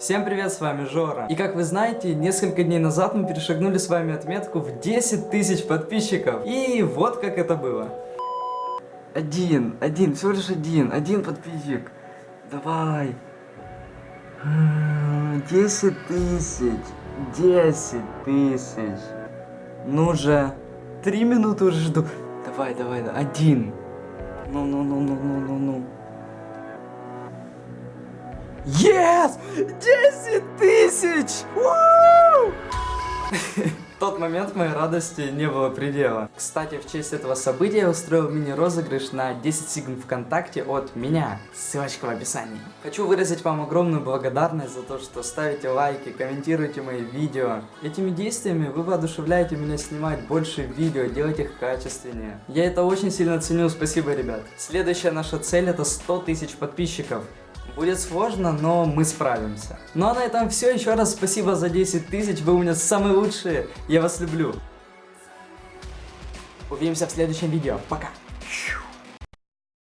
Всем привет, с вами Жора. И как вы знаете, несколько дней назад мы перешагнули с вами отметку в 10 тысяч подписчиков. И вот как это было. Один, один, всего лишь один, один подписчик. Давай. М, Десять тысяч, десять тысяч. Ну же, три минуты уже жду. Давай, давай, да, один. Ну, Yes! 10 тысяч! В тот момент моей радости не было предела. Кстати, в честь этого события я устроил мини-розыгрыш на 10 сигн ВКонтакте от меня. Ссылочка в описании. Хочу выразить вам огромную благодарность за то, что ставите лайки, комментируете мои видео. Этими действиями вы воодушевляете меня снимать больше видео, делать их качественнее. Я это очень сильно ценю, спасибо, ребят. Следующая наша цель это 100 тысяч подписчиков. Будет сложно, но мы справимся. Ну а на этом все. Еще раз спасибо за 10 тысяч. Вы у меня самые лучшие. Я вас люблю. Увидимся в следующем видео. Пока.